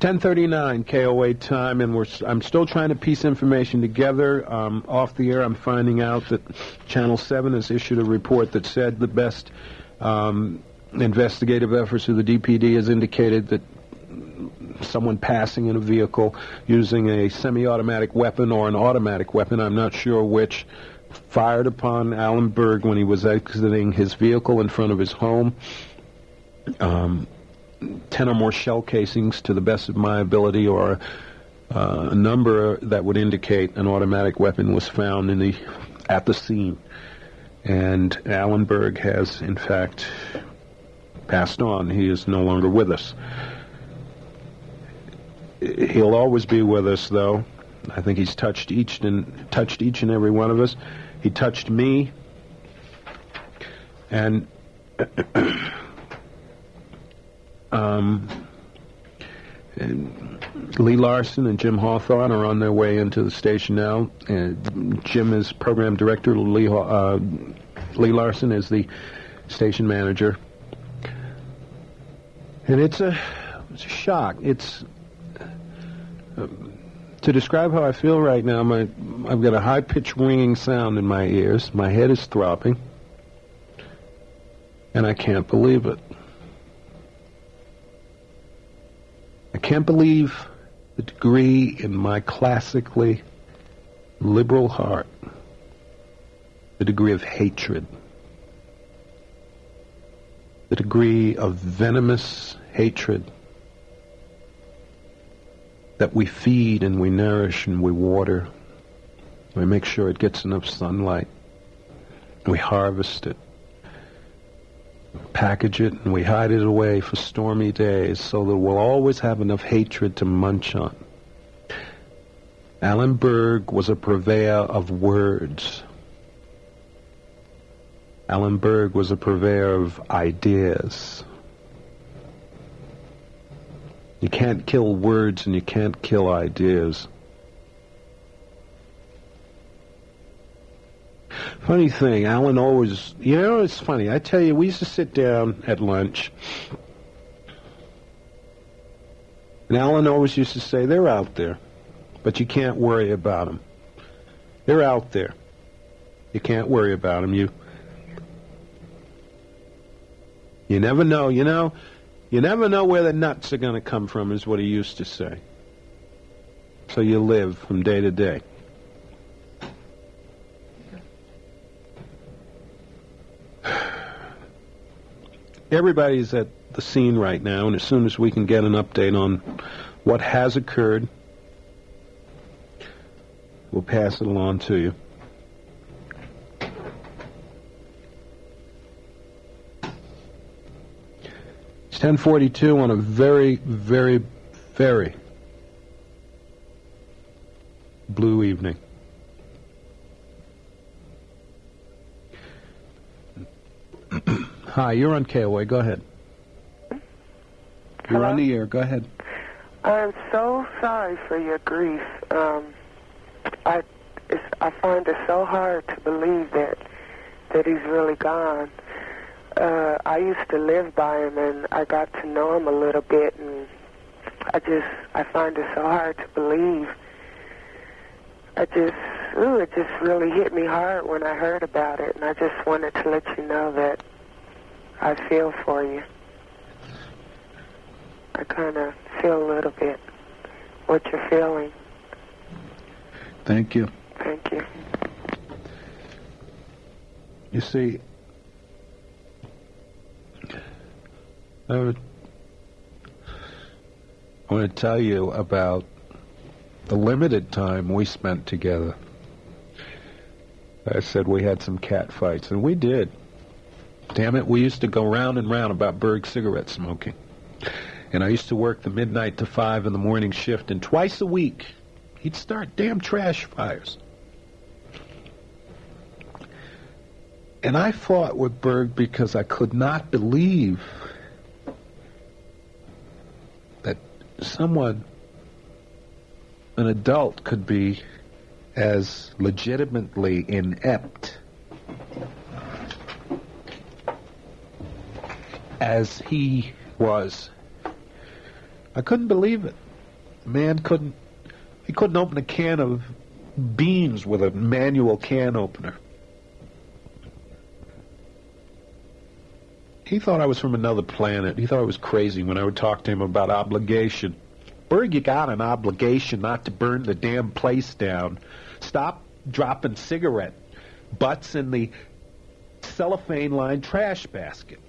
1039 KOA time, and we're, I'm still trying to piece information together. Um, off the air, I'm finding out that Channel 7 has issued a report that said the best um, investigative efforts of the DPD has indicated that someone passing in a vehicle using a semi-automatic weapon or an automatic weapon, I'm not sure which, fired upon Alan Berg when he was exiting his vehicle in front of his home. Um, ten or more shell casings, to the best of my ability, or uh, a number that would indicate an automatic weapon was found in the at the scene. And Alan Berg has, in fact, passed on. He is no longer with us. He'll always be with us, though. I think he's touched each and touched each and every one of us. He touched me, and um, Lee Larson and Jim Hawthorne are on their way into the station now. And Jim is program director. Lee, uh, Lee Larson is the station manager. And it's a, it's a shock. It's uh, to describe how I feel right now. My I've got a high pitched ringing sound in my ears. My head is throbbing, and I can't believe it. I can't believe the degree in my classically liberal heart, the degree of hatred, the degree of venomous hatred that we feed and we nourish and we water. We make sure it gets enough sunlight. We harvest it package it and we hide it away for stormy days so that we'll always have enough hatred to munch on. Alan Berg was a purveyor of words. Alan Berg was a purveyor of ideas. You can't kill words and you can't kill ideas. Funny thing, Alan always, you know, it's funny. I tell you, we used to sit down at lunch, and Alan always used to say, they're out there, but you can't worry about them. They're out there. You can't worry about them. You, you never know, you know, you never know where the nuts are going to come from, is what he used to say. So you live from day to day. Everybody's at the scene right now, and as soon as we can get an update on what has occurred, we'll pass it along to you. It's 1042 on a very, very, very blue evening. Hi, you're on KOA. Go ahead. You're on the air. Go ahead. I'm so sorry for your grief. Um, I it's, I find it so hard to believe that that he's really gone. Uh, I used to live by him, and I got to know him a little bit, and I just I find it so hard to believe. I just ooh, it just really hit me hard when I heard about it, and I just wanted to let you know that I feel for you. I kind of feel a little bit what you're feeling. Thank you. Thank you. You see, I would- I want to tell you about the limited time we spent together. I said we had some cat fights, and we did. Damn it, we used to go round and round about Berg cigarette smoking. And I used to work the midnight to five in the morning shift, and twice a week he'd start damn trash fires. And I fought with Berg because I could not believe that someone, an adult, could be as legitimately inept as he was. I couldn't believe it. Man couldn't he couldn't open a can of beans with a manual can opener. He thought I was from another planet. He thought I was crazy when I would talk to him about obligation. Berg, you got an obligation not to burn the damn place down. Stop dropping cigarette butts in the cellophane lined trash basket.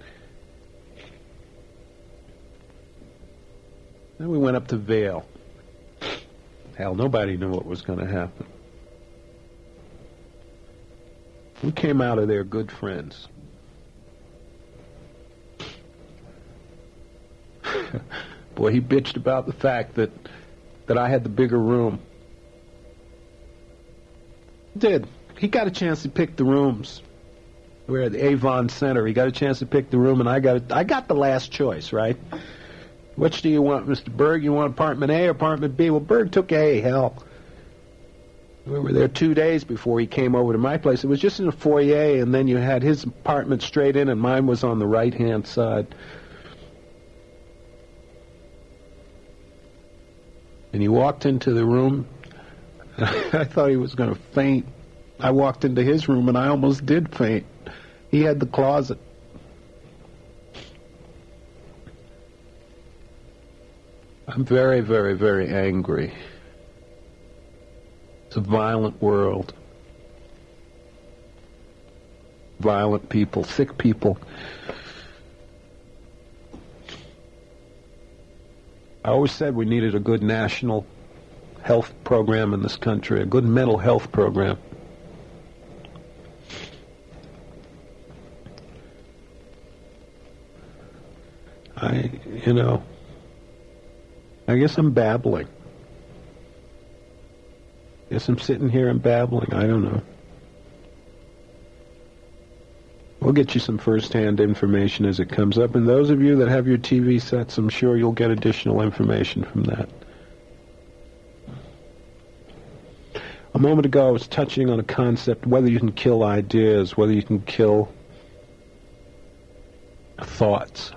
Then we went up to Vail. Hell, nobody knew what was going to happen. We came out of there good friends. Boy, he bitched about the fact that that I had the bigger room. Did. He got a chance to pick the rooms. We're at the Avon Center. He got a chance to pick the room, and I got it. I got the last choice, right? Which do you want, Mr. Berg? You want apartment A or apartment B? Well, Berg took A. Hell, we were there two days before he came over to my place. It was just in a foyer, and then you had his apartment straight in, and mine was on the right-hand side. And he walked into the room. I thought he was going to faint. I walked into his room, and I almost did faint. He had the closet. I'm very, very, very angry. It's a violent world. Violent people, sick people. I always said we needed a good national health program in this country, a good mental health program. I, you know, I guess I'm babbling. I guess I'm sitting here and babbling. I don't know. We'll get you some first-hand information as it comes up. And those of you that have your TV sets, I'm sure you'll get additional information from that. A moment ago, I was touching on a concept, whether you can kill ideas, whether you can kill thoughts.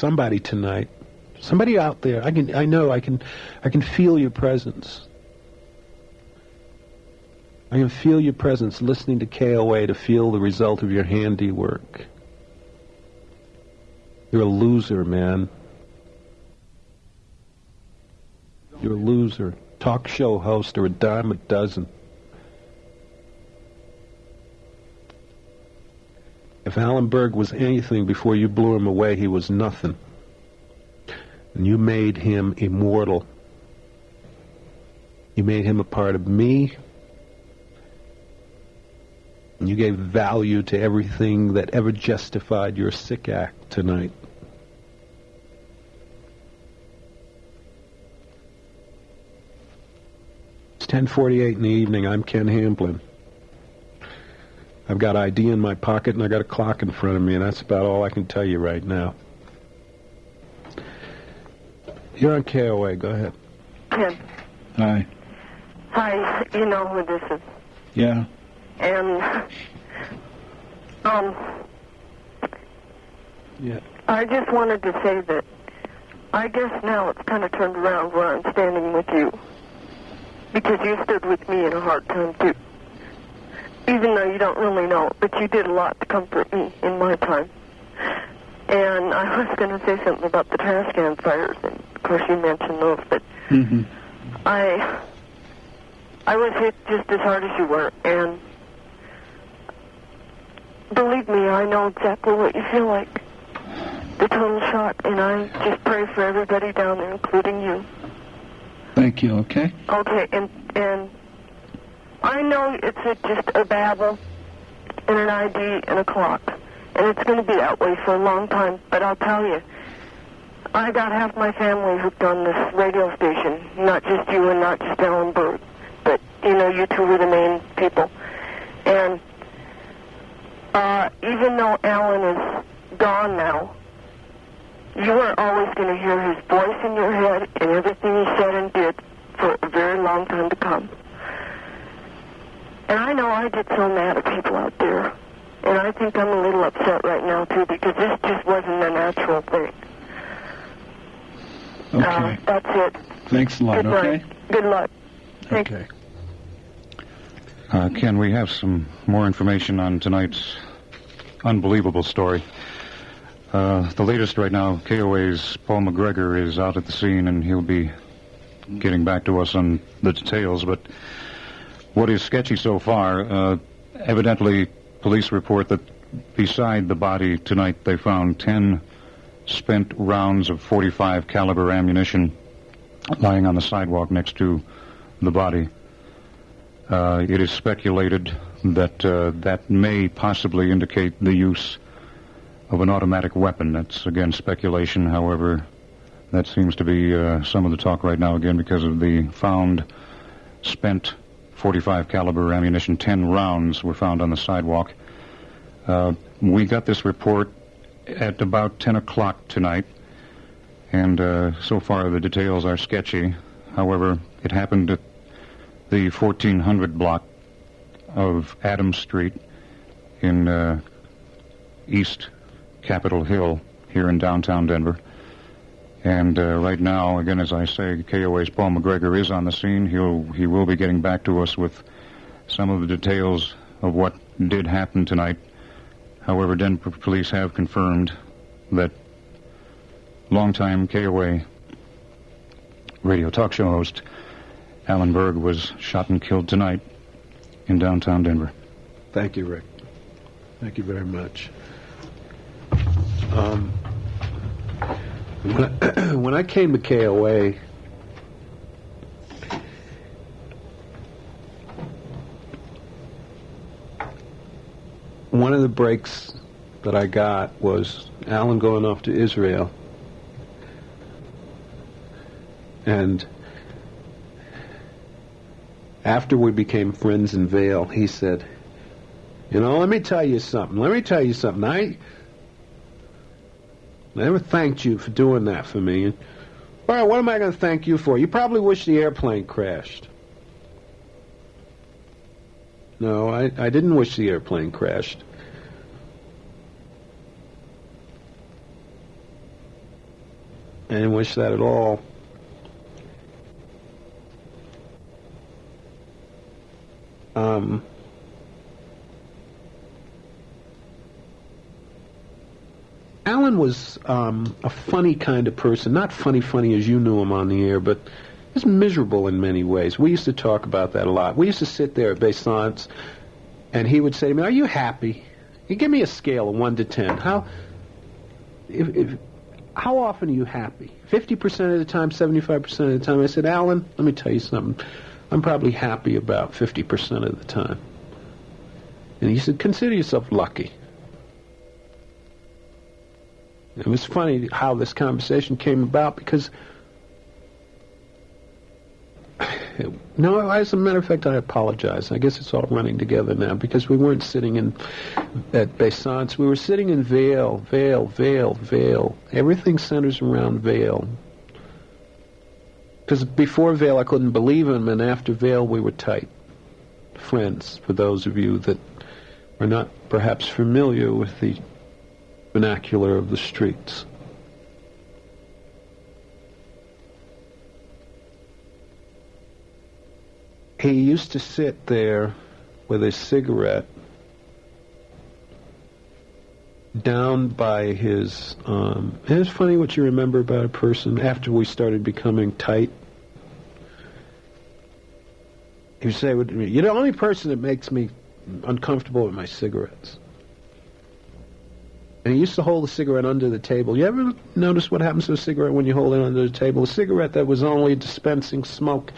Somebody tonight, somebody out there, I can, I know, I can, I can feel your presence. I can feel your presence listening to KOA to feel the result of your handiwork. You're a loser, man. You're a loser. Talk show host or a dime a dozen. If Alan Berg was anything before you blew him away, he was nothing. And you made him immortal. You made him a part of me, and you gave value to everything that ever justified your sick act tonight. It's 10:48 in the evening. I'm Ken Hamblin. I've got ID in my pocket and I got a clock in front of me, and that's about all I can tell you right now. You're on KOA. Go ahead. Ken. Hi. Hi. You know who this is. Yeah. And, um, Yeah. I just wanted to say that I guess now it's kind of turned around where I'm standing with you. Because you stood with me in a hard time, too. Even though you don't really know it, but you did a lot to comfort me in my time. And I was going to say something about the trash can fires, and of course you mentioned those, but Mm-hmm. I I was hit just as hard as you were, and believe me, I know exactly what you feel like. The total shock, and I just pray for everybody down there, including you. Thank you. Okay. Okay, and and I know it's a, just a babble and an ID and a clock, and it's going to be that way for a long time. But I'll tell you, I got half my family hooked on this radio station. Not just you and not just Alan Berg, but you know, you two were the main people. And uh, even though Alan is gone now, you are always going to hear his voice in your head and everything he said and did for a very long time to come. And I know I get so mad at people out there. And I think I'm a little upset right now, too, because this just wasn't a natural thing. Okay. Uh, that's it. Thanks a lot, Good okay? night. Good luck. Thank Okay. Uh, Ken, we have some more information on tonight's unbelievable story. Uh, the latest right now, KOA's Paul McGregor is out at the scene, and he'll be getting back to us on the details. But what is sketchy so far, uh, evidently, police report that beside the body tonight, they found 10 spent rounds of 45 caliber ammunition lying on the sidewalk next to the body. Uh, it is speculated that uh, that may possibly indicate the use of an automatic weapon. That's again speculation. However, that seems to be uh, some of the talk right now again because of the found spent 45 caliber ammunition. 10 rounds were found on the sidewalk. Uh, we got this report at about 10 o'clock tonight, and uh, so far the details are sketchy. However, it happened at the 1400 block of Adams Street in uh, East Capitol Hill here in downtown Denver. And uh, right now, again, as I say, KOA's Paul McGregor is on the scene. He'll he will be getting back to us with some of the details of what did happen tonight. However, Denver police have confirmed that longtime KOA radio talk show host Alan Berg was shot and killed tonight in downtown Denver. Thank you, Rick. Thank you very much. Um, when, I, when I came to KOA, one of the breaks that I got was Alan going off to Israel. And after we became friends in Vail, he said, You know, let me tell you something. Let me tell you something. I never thanked you for doing that for me. And, well, what am I going to thank you for? You probably wish the airplane crashed. No, I, I didn't wish the airplane crashed. I didn't wish that at all. Um, Was um, a funny kind of person. Not funny, funny as you knew him on the air, but he was miserable in many ways. We used to talk about that a lot. We used to sit there at Bassance, and he would say to me, "Are you happy?" Give me a scale of one to ten. How, if, if, how often are you happy? Fifty percent of the time, seventy-five percent of the time. I said, Alan, let me tell you something. I'm probably happy about 50% of the time. And he said, consider yourself lucky. It was funny how this conversation came about because, no, as a matter of fact, I apologize. I guess it's all running together now because we weren't sitting in at Bassance. We were sitting in Vail, Vail, Vail, Vail. Everything centers around Vail. Because before Vail, I couldn't believe him, and after Vail, we were tight friends. For those of you that are not perhaps familiar with the vernacular of the streets. He used to sit there with a cigarette down by his. Um, and it's funny what you remember about a person after we started becoming tight. He would say "You're the only person that makes me uncomfortable with my cigarettes." And he used to hold the cigarette under the table. You ever notice what happens to a cigarette when you hold it under the table? A cigarette that was only dispensing smoke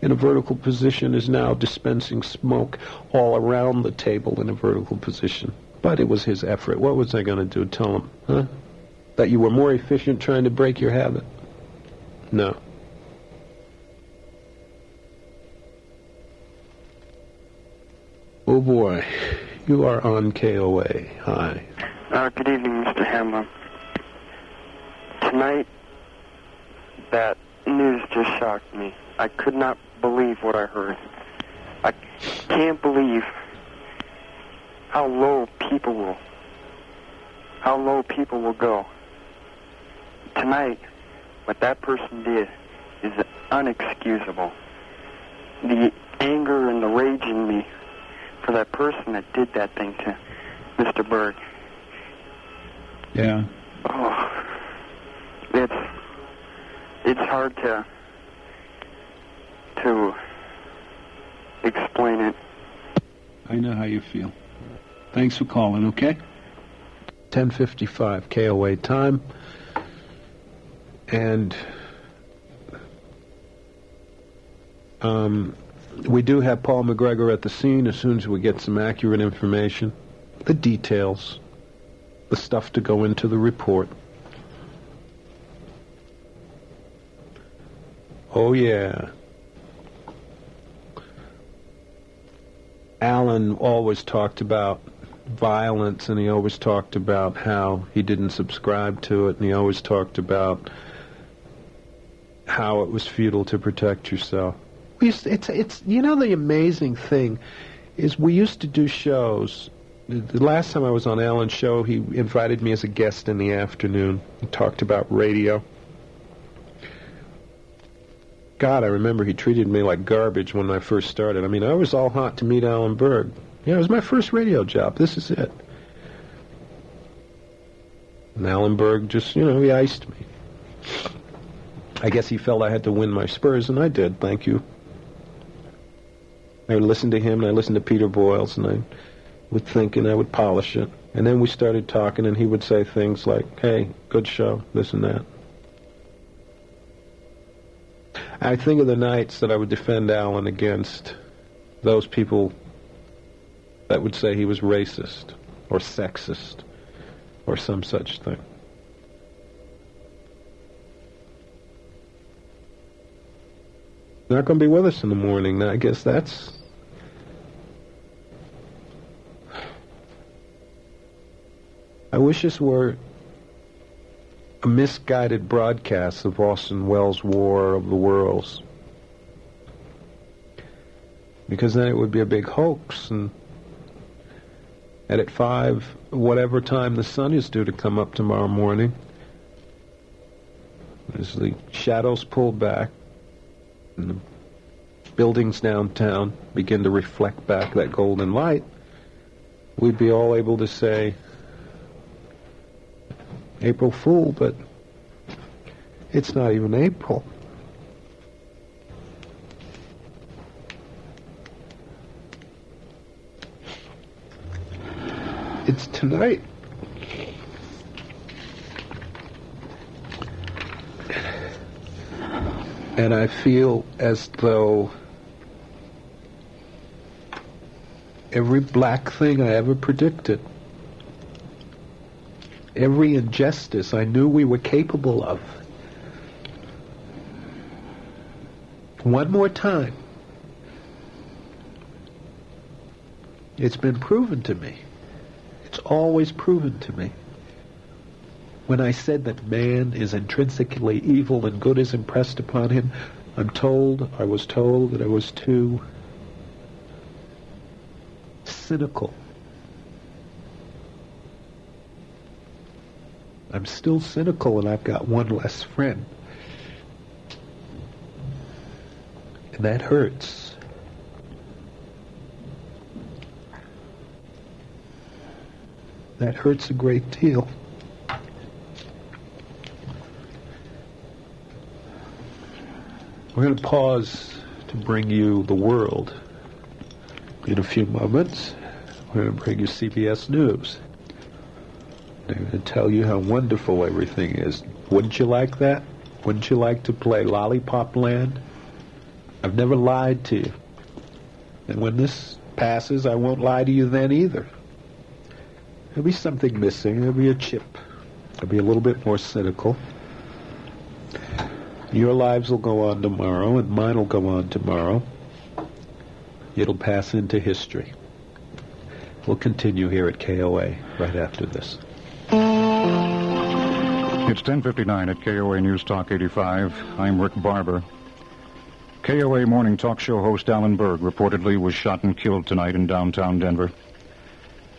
in a vertical position is now dispensing smoke all around the table in a vertical position. But it was his effort. What was I going to do? Tell him, huh? That you were more efficient trying to break your habit? No. Oh boy, you are on KOA. Hi. Uh, good evening, Mr. Hamblin. Tonight, that news just shocked me. I could not believe what I heard. I can't believe how low people will, how low people will go. Tonight, what that person did is unexcusable. The anger and the rage in me for that person that did that thing to Mr. Berg. Yeah. Oh, it's it's hard to to explain it. I know how you feel. Thanks for calling, okay? 10:55 KOA time, and um, we do have Paul McGregor at the scene as soon as we get some accurate information, the details, the stuff to go into the report. Oh yeah. Alan always talked about violence and he always talked about how he didn't subscribe to it and he always talked about how it was futile to protect yourself. We used it's it's you know the amazing thing is we used to do shows. The- last time I was on Alan's show, he invited me as a guest in the afternoon. He talked about radio. God, I remember he treated me like garbage when I first started. I mean, I was all hot to meet Alan Berg. Yeah, it was my first radio job. This is it. And Alan Berg just, you know, he iced me. I guess he felt I had to win my spurs, and I did. Thank you. I would listen to him, and I listened to Peter Boyles, and I would think, and I would polish it. And then we started talking, and he would say things like, hey, good show, this and that. I think of the nights that I would defend Alan against those people that would say he was racist or sexist or some such thing. Not going to be with us in the morning. I guess that's. I wish this were a misguided broadcast of Orson Welles' War of the Worlds. Because then it would be a big hoax, and at five, whatever time the sun is due to come up tomorrow morning, as the shadows pull back and the buildings downtown begin to reflect back that golden light, we'd be all able to say, April Fool, but it's not even April. It's tonight. And I feel as though every black thing I ever predicted, every injustice I knew we were capable of, one more time, it's been proven to me. It's always proven to me. When I said that man is intrinsically evil and good is impressed upon him, I'm told, I was told that I was too cynical. I'm still cynical and I've got one less friend. And that hurts. That hurts a great deal. We're going to pause to bring you the world. In a few moments, we're going to bring you CBS News. To tell you how wonderful everything is. Wouldn't you like that? Wouldn't you like to play Lollipop Land? I've never lied to you. And when this passes, I won't lie to you then either. There'll be something missing. There'll be a chip. I'll be a little bit more cynical. Your lives will go on tomorrow, and mine will go on tomorrow. It'll pass into history. We'll continue here at KOA right after this. It's 10:59 at KOA News Talk 85. I'm Rick Barber. KOA morning talk show host Alan Berg reportedly was shot and killed tonight in downtown Denver.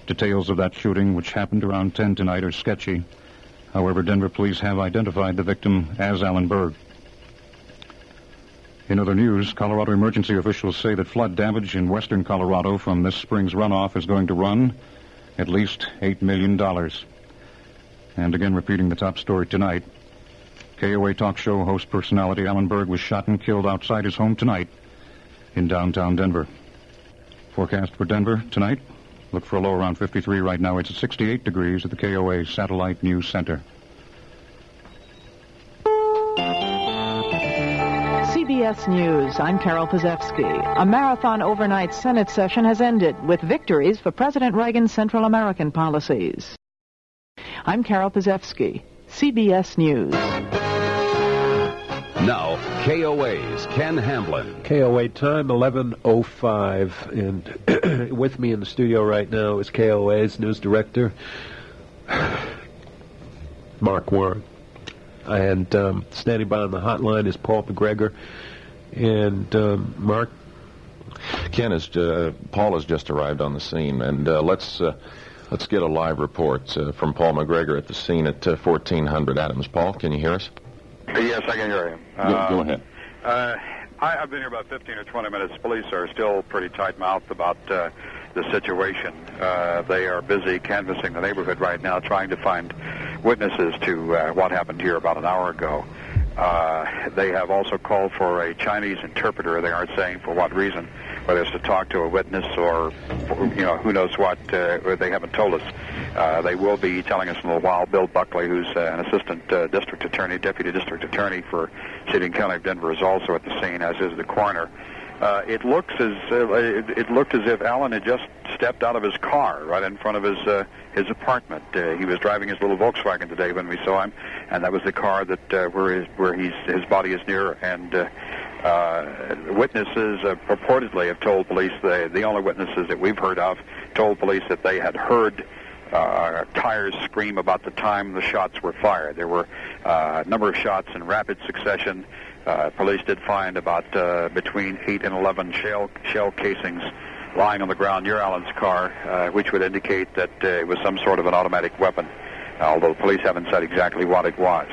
Details of that shooting, which happened around 10 tonight, are sketchy. However, Denver police have identified the victim as Alan Berg. In other news, Colorado emergency officials say that flood damage in western Colorado from this spring's runoff is going to run at least $8 million. And again, repeating the top story tonight, KOA talk show host personality Alan Berg was shot and killed outside his home tonight in downtown Denver. Forecast for Denver tonight. Look for a low around 53 right now. It's at 68 degrees at the KOA Satellite News Center. CBS News. I'm Carol Pazewski. A marathon overnight Senate session has ended with victories for President Reagan's Central American policies. I'm Carol Pazewski. CBS News. Now, KOA's Ken Hamblin. KOA time 11:05, and with me in the studio right now is KOA's news director, Mark Warren, and um, standing by on the hotline is Paul McGregor, and um, Mark. Ken is uh, Paul has just arrived on the scene, and uh, let's uh, let's get a live report uh, from Paul McGregor at the scene at 1400 Adams. Paul, can you hear us? Yes, I can hear you. Go, go ahead. Uh, I, I've been here about 15 or 20 minutes. Police are still pretty tight-mouthed about uh, the situation. Uh, they are busy canvassing the neighborhood right now, trying to find witnesses to uh, what happened here about an hour ago. Uh, they have also called for a Chinese interpreter. They aren't saying for what reason, whether it's to talk to a witness or, you know, who knows what. Uh, they haven't told us. Uh, they will be telling us in a little while. Bill Buckley, who's uh, an assistant uh, district attorney, deputy district attorney for City and County of Denver, is also at the scene, as is the coroner. Uh, it looks as uh, it, it looked as if Alan had just stepped out of his car right in front of his uh, his apartment. Uh, he was driving his little Volkswagen today when we saw him, and that was the car that uh, where his where he's his body is near. And uh, uh, witnesses uh, purportedly have told police the the only witnesses that we've heard of told police that they had heard uh, tires scream about the time the shots were fired. There were uh, a number of shots in rapid succession. Uh, police did find about uh, between 8 and 11 shell, shell casings lying on the ground near Alan's car, uh, which would indicate that uh, it was some sort of an automatic weapon, although police haven't said exactly what it was.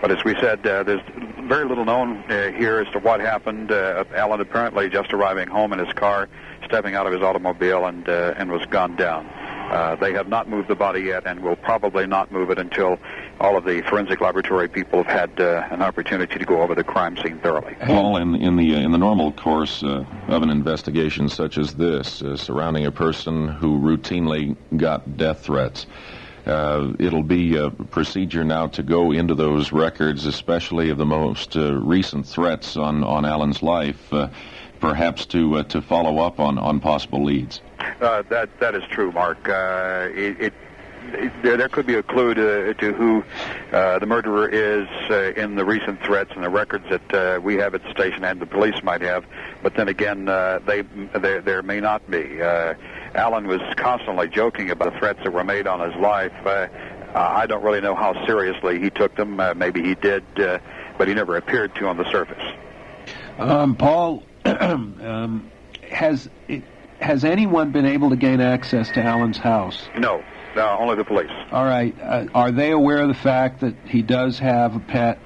But as we said, uh, there's very little known uh, here as to what happened. Uh, Alan apparently just arriving home in his car, stepping out of his automobile, and uh, and was gunned down. Uh, they have not moved the body yet, and will probably not move it until all of the forensic laboratory people have had uh, an opportunity to go over the crime scene thoroughly. Paul, in, in the uh, in the normal course uh, of an investigation such as this, uh, surrounding a person who routinely got death threats, uh, it'll be a procedure now to go into those records, especially of the most uh, recent threats on on Alan's life, uh, perhaps to uh, to follow up on on possible leads. Uh, that that is true, Mark. Uh, it, it there, there could be a clue to, to who uh, the murderer is uh, in the recent threats and the records that uh, we have at the station and the police might have. But then again, uh, they there there may not be. Uh, Alan was constantly joking about the threats that were made on his life. Uh, I don't really know how seriously he took them. Uh, maybe he did, uh, but he never appeared to on the surface. Um, Paul, um, has has anyone been able to gain access to Alan's house? No, uh, only the police. All right. Uh, are they aware of the fact that he does have a pet?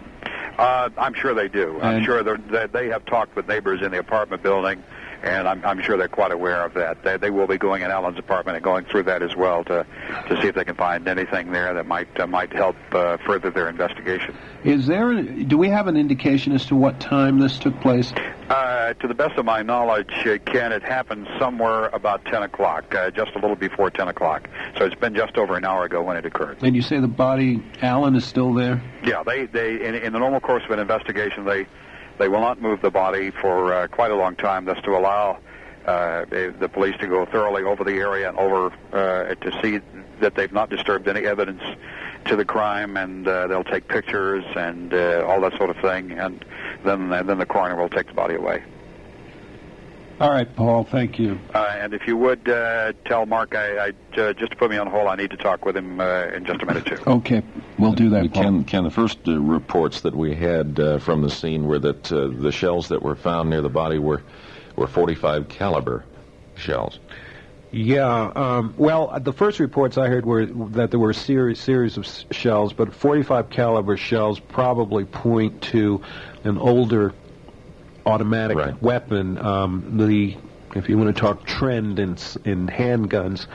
Uh, I'm sure they do. I'm sure that they have talked with neighbors in the apartment building, and I'm, I'm sure they're quite aware of that. They, they will be going in Alan's apartment and going through that as well to to see if they can find anything there that might uh, might help uh, further their investigation. Is there? Do we have an indication as to what time this took place? Uh, to the best of my knowledge, uh, Ken, it happened somewhere about 10 o'clock, uh, just a little before 10 o'clock. So it's been just over an hour ago when it occurred. And you say the body, Alan, is still there? Yeah, they they in, in the normal course of an investigation, they they will not move the body for uh, quite a long time. That's to allow uh, the police to go thoroughly over the area and over uh, to see that they've not disturbed any evidence to the crime, and uh, they'll take pictures and uh, all that sort of thing, and then and then the coroner will take the body away. All right, Paul. Thank you. Uh, and if you would uh, tell Mark, I, I uh, just to put me on hold, I need to talk with him uh, in just a minute too. Okay, we'll do that, Paul. Ken, Ken, the first uh, reports that we had uh, from the scene were that uh, the shells that were found near the body were were 45 caliber shells. Yeah. Um, well, uh, the first reports I heard were that there were a series series of s- shells, but 45 caliber shells probably point to an older automatic Right. weapon. Um, the if you want to talk trend in in handguns,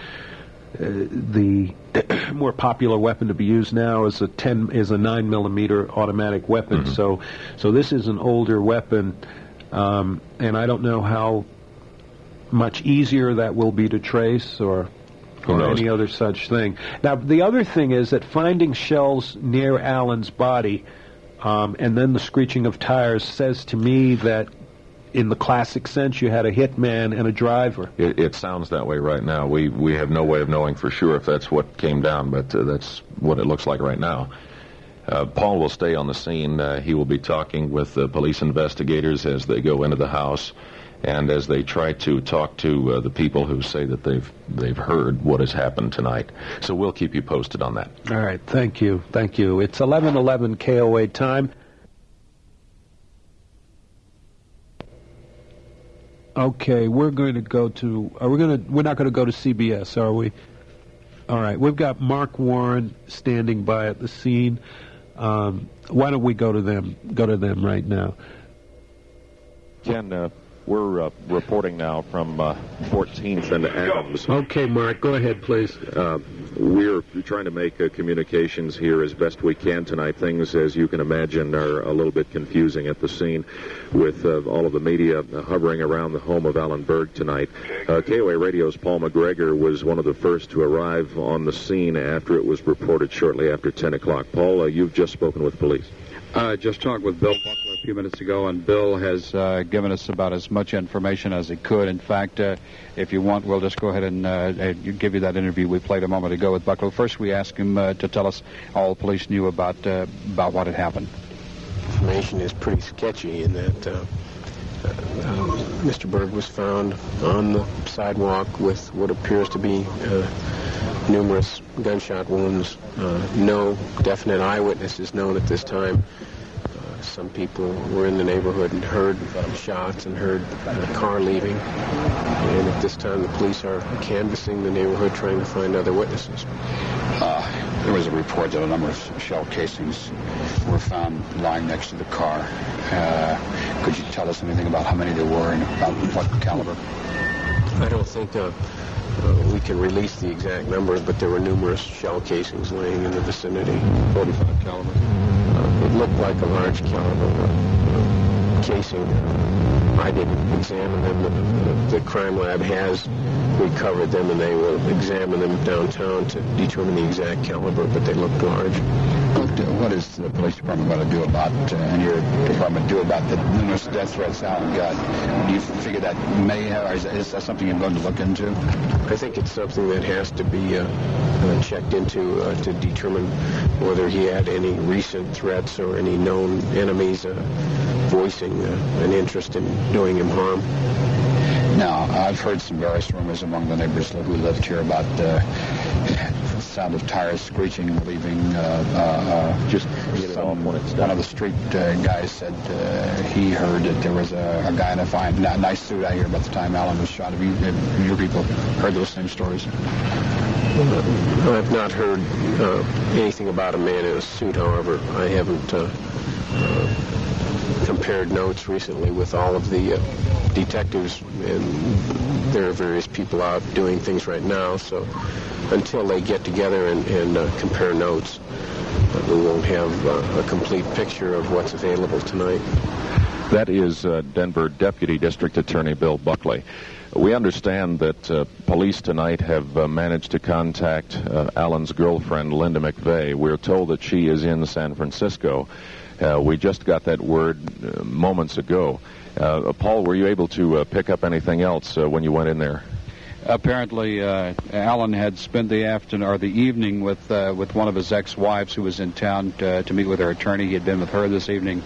uh, the more popular weapon to be used now is a 10 is a 9 millimeter automatic weapon. Mm-hmm. So so this is an older weapon, um, and I don't know how much easier that will be to trace or or any other such thing. Now, the other thing is that finding shells near Alan's body um, and then the screeching of tires says to me that, in the classic sense, you had a hitman and a driver. It, it sounds that way right now. We we have no way of knowing for sure if that's what came down, but uh, that's what it looks like right now. Uh, Paul will stay on the scene. Uh, he will be talking with the police investigators as they go into the house, and as they try to talk to uh, the people who say that they've they've heard what has happened tonight. So we'll keep you posted on that. All right, thank you, thank you. It's 11:11 KOA time. Okay, we're going to go to. Are we going to? We're not going to go to CBS, are we? All right, we've got Mark Warren standing by at the scene. Um, why don't we go to them? Go to them right now. Ken, uh, we're uh, reporting now from uh, 14th and Adams. Okay, Mark, go ahead, please. Uh, we're trying to make uh, communications here as best we can tonight. Things, as you can imagine, are a little bit confusing at the scene with uh, all of the media hovering around the home of Alan Berg tonight. Uh, KOA Radio's Paul McGregor was one of the first to arrive on the scene after it was reported shortly after 10 o'clock. Paul, uh, you've just spoken with police. Uh, just talked with Bill Buckler a few minutes ago, and Bill has uh, given us about as much information as he could. In fact, uh, if you want, we'll just go ahead and uh, uh, give you that interview we played a moment ago with Buckler. First, we asked him uh, to tell us all the police knew about uh, about what had happened. information is pretty sketchy in that Mr. Berg was found on the sidewalk with what appears to be numerous gunshot wounds. Uh, no definite eyewitnesses known at this time. Uh, some people were in the neighborhood and heard shots and heard a car leaving. And at this time, the police are canvassing the neighborhood trying to find other witnesses. Uh, there was a report that a number of shell casings were found lying next to the car. Uh, could you tell us anything about how many there were and about what caliber? I don't think uh, uh, we can release the exact number, but there were numerous shell casings laying in the vicinity. 45 caliber. Uh, it looked like a large caliber uh, casing. I didn't examine them. The, the crime lab has recovered them, and they will examine them downtown to determine the exact caliber, but they looked large. What, uh, what is the police department going to do about, uh, and your department do about the numerous death threats Alan got? Do you figure that may have, or is, is that something you're going to look into? I think it's something that has to be uh, uh, checked into uh, to determine whether he had any recent threats or any known enemies uh, voicing uh, an interest in doing him harm. Now, I've heard some various rumors among the neighbors who lived here about uh, the sound of tires screeching and leaving. Uh, uh, uh, just some, one of the street uh, guys said uh, he heard that there was a, a guy in a fine, nice suit out here about the time Alan was shot. Have you, have your people heard those same stories? I've not heard uh, anything about a man in a suit, however. I haven't uh, uh, compared notes recently with all of the uh, detectives, and there are various people out doing things right now, so until they get together and, and uh, compare notes, we won't have uh, a complete picture of what's available tonight. That is uh, Denver Deputy District Attorney Bill Buckley. We understand that uh, police tonight have uh, managed to contact uh, Alan's girlfriend, Linda McVeigh. We're told that she is in San Francisco. Uh, we just got that word uh, moments ago. Uh, Paul, were you able to uh, pick up anything else uh, when you went in there? Apparently, uh, Alan had spent the afternoon or the evening with with one of his ex-wives who was in town to, to meet with her attorney. He had been with her this evening,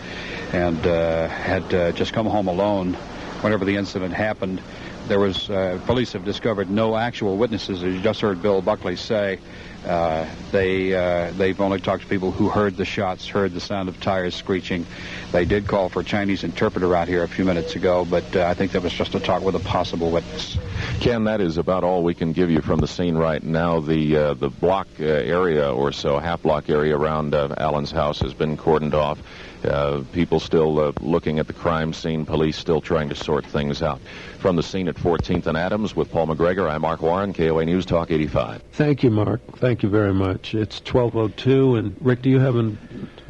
and had just come home alone whenever the incident happened. There was police have discovered no actual witnesses, as you just heard Bill Buckley say. Uh, they uh, they've only talked to people who heard the shots, heard the sound of tires screeching. They did call for a Chinese interpreter out here a few minutes ago, but uh, I think that was just a talk with a possible witness. Ken, that is about all we can give you from the scene right now. The uh, the block uh, area or so, half block area around Alan's house has been cordoned off. Uh, people still uh, looking at the crime scene. Police still trying to sort things out. From the scene at 14th and Adams with Paul McGregor, I'm Mark Warren, KOA News Talk 85. Thank you, Mark. Thank you very much. It's 12:02, and Rick, do you have an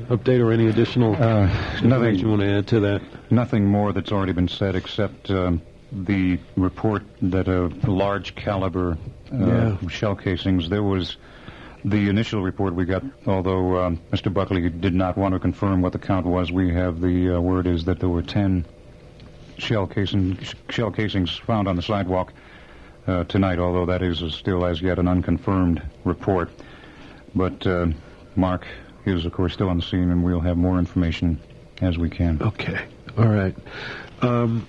update or any additional Uh, information nothing. you want to add to that? Nothing more that's already been said except um, the report that a large caliber uh, Yeah. shell casings. There was the initial report we got, although um, Mr. Buckley did not want to confirm what the count was. We have the uh, word is that there were ten shell casing shell casings found on the sidewalk uh, tonight. Although that is still as yet an unconfirmed report. But uh, Mark is, of course, still on the scene, and we'll have more information as we can. Okay. All right. Um,